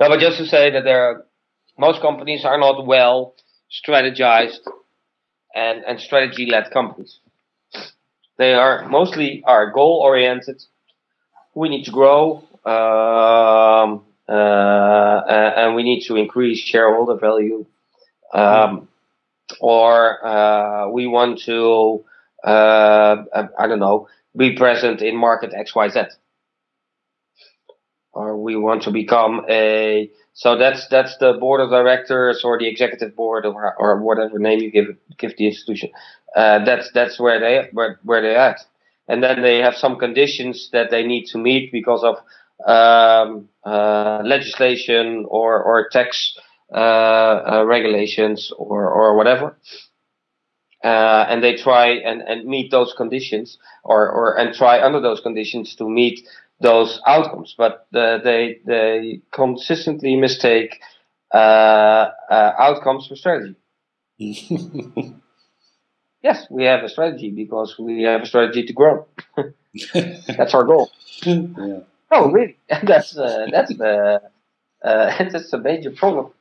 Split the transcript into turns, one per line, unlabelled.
No, but just to say that there are, most companies are not well strategized and, and strategy led companies. They are mostly are goal oriented. We need to grow, um, uh, and we need to increase shareholder value. Um, or uh, we want to, uh, I don't know, be present in market XYZ. Or we want to become a so that's that's the board of directors or the executive board or or whatever name you give give the institution. Uh, that's that's where they where where they at, and then they have some conditions that they need to meet because of um, uh, legislation or or tax uh, uh regulations or or whatever. Uh, and they try and, and meet those conditions or, or and try under those conditions to meet those outcomes, but uh, they they consistently mistake uh, uh, outcomes for strategy. yes, we have a strategy because we have a strategy to grow. that's our goal. Yeah. Oh, really? that's uh, that's the uh, that's a major problem.